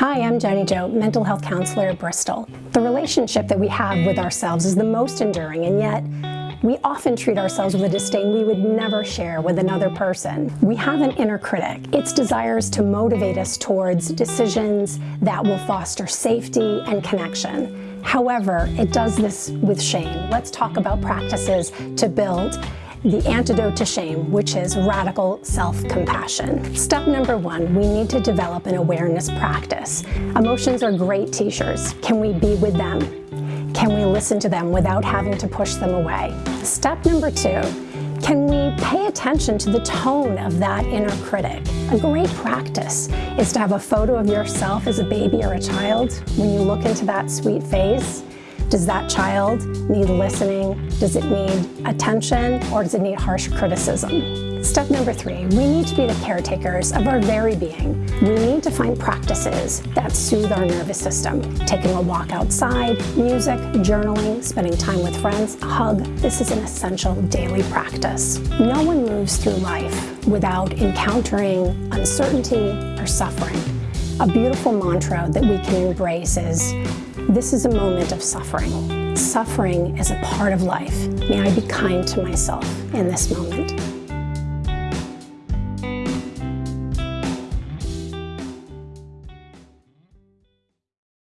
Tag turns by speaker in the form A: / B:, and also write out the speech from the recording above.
A: Hi, I'm Jenny Jo, mental health counselor at Bristol. The relationship that we have with ourselves is the most enduring, and yet we often treat ourselves with a disdain we would never share with another person. We have an inner critic. Its desires to motivate us towards decisions that will foster safety and connection. However, it does this with shame. Let's talk about practices to build the antidote to shame, which is radical self-compassion. Step number one, we need to develop an awareness practice. Emotions are great teachers. Can we be with them? Can we listen to them without having to push them away? Step number two, can we pay attention to the tone of that inner critic? A great practice is to have a photo of yourself as a baby or a child. When you look into that sweet face, does that child need listening? Does it need attention or does it need harsh criticism? Step number three, we need to be the caretakers of our very being. We need to find practices that soothe our nervous system. Taking a walk outside, music, journaling, spending time with friends, a hug. This is an essential daily practice. No one moves through life without encountering uncertainty or suffering. A beautiful mantra that we can embrace is this is a moment of suffering. Suffering is a part of life. May I be kind to myself in this moment.